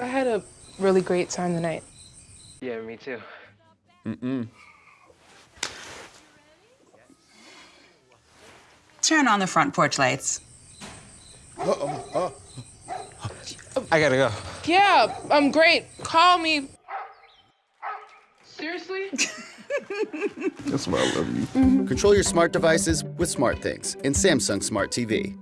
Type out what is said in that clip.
I had a really great time tonight. Yeah, me too. Mm mm. Turn on the front porch lights. Uh oh. I gotta go. Yeah, I'm great. Call me. Seriously? That's why I love you. Control your smart devices with SmartThings in Samsung Smart TV.